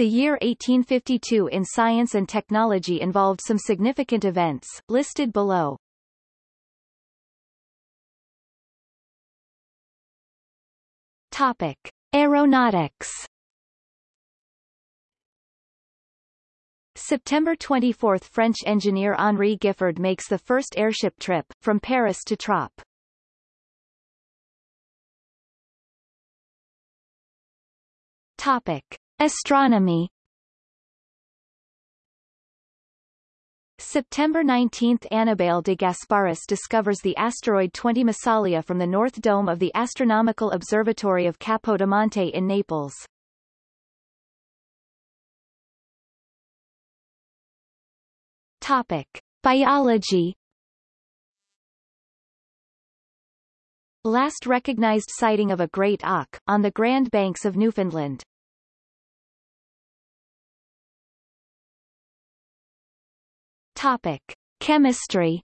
The year 1852 in science and technology involved some significant events, listed below. Topic. Aeronautics September 24 – French engineer Henri Giffard makes the first airship trip, from Paris to Trappes. Topic. Astronomy September 19 – Annibale de Gasparis discovers the asteroid 20 Massalia from the North Dome of the Astronomical Observatory of Capodimonte in Naples. Topic. Biology Last recognized sighting of a great auk, on the Grand Banks of Newfoundland. Topic. Chemistry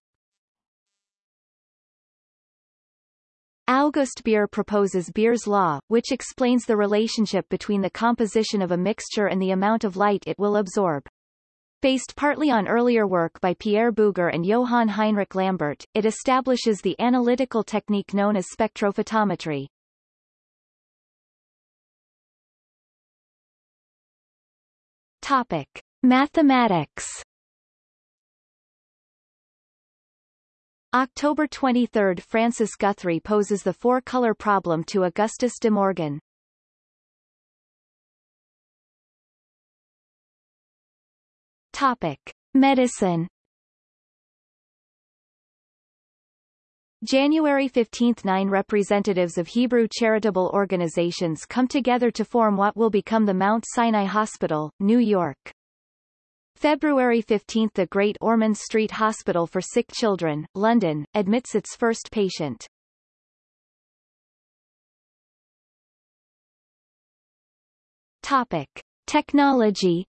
August Beer proposes Beer's law, which explains the relationship between the composition of a mixture and the amount of light it will absorb. Based partly on earlier work by Pierre Bouguer and Johann Heinrich Lambert, it establishes the analytical technique known as spectrophotometry. Topic. Mathematics October 23 – Francis Guthrie poses the four-color problem to Augustus de Morgan. Topic. Medicine January 15 – Nine representatives of Hebrew charitable organizations come together to form what will become the Mount Sinai Hospital, New York. February 15 – The Great Ormond Street Hospital for Sick Children, London, admits its first patient. Topic. Technology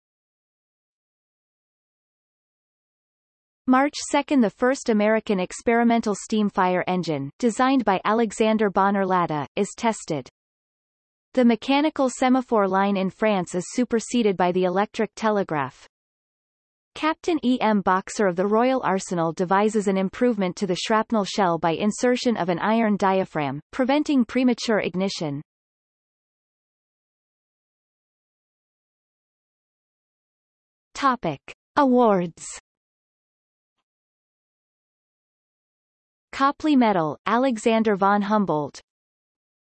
March 2 – The first American experimental steam fire engine, designed by Alexander Bonner Latta, is tested. The mechanical semaphore line in France is superseded by the electric telegraph. Captain E. M. Boxer of the Royal Arsenal devises an improvement to the shrapnel shell by insertion of an iron diaphragm, preventing premature ignition. Topic. Awards Copley Medal, Alexander von Humboldt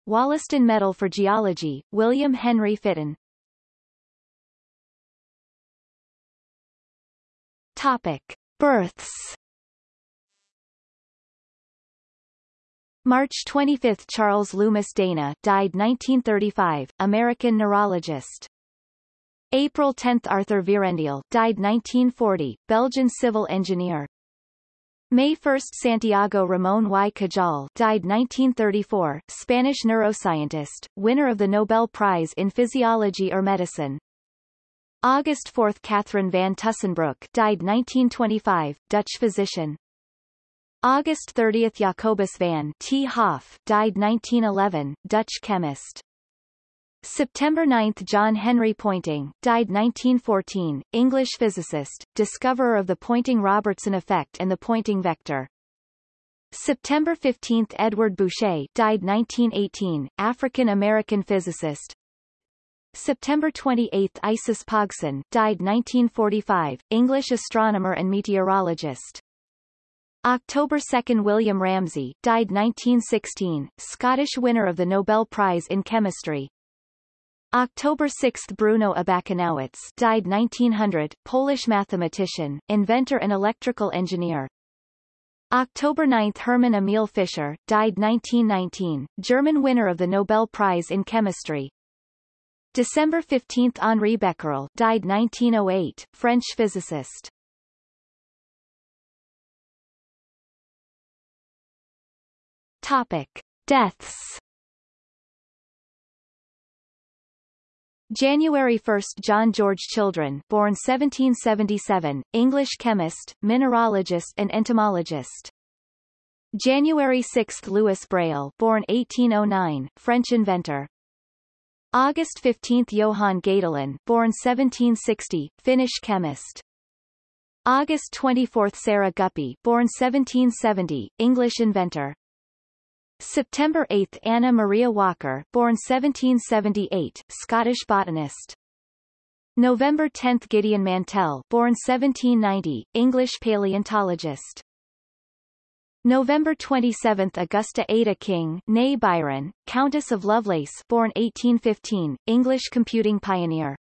Wollaston Medal for Geology, William Henry Fitton Topic. Births March 25 – Charles Loomis Dana died 1935, American neurologist. April 10 – Arthur Vierendeel died 1940, Belgian civil engineer. May 1 – Santiago Ramón y Cajal died 1934, Spanish neuroscientist, winner of the Nobel Prize in Physiology or Medicine. August 4 – Catherine van Tussenbroek died 1925, Dutch physician. August 30 – Jacobus van 't Hoff died 1911, Dutch chemist. September 9 – John Henry Poynting, died 1914, English physicist, discoverer of the Poynting-Robertson effect and the Poynting vector. September 15 – Edward Bouchet died 1918, African-American physicist. September 28 – Isis Pogson died 1945, English astronomer and meteorologist. October 2 – William Ramsay died 1916, Scottish winner of the Nobel Prize in Chemistry. October 6 – Bruno Abakanowicz died 1900, Polish mathematician, inventor and electrical engineer. October 9 – Hermann Emil Fischer died 1919, German winner of the Nobel Prize in Chemistry. December 15 – Henri Becquerel died 1908, French physicist. Topic. Deaths January 1 – John George Children born 1777, English chemist, mineralogist and entomologist. January 6 – Louis Braille born 1809, French inventor. August 15 Johann Gadolin born 1760, Finnish chemist. August 24 Sarah Guppy born 1770, English inventor. September 8 Anna Maria Walker born 1778, Scottish botanist. November 10 Gideon Mantell born 1790, English paleontologist. November 27 Augusta Ada King née Byron, Countess of Lovelace born 1815, English computing pioneer.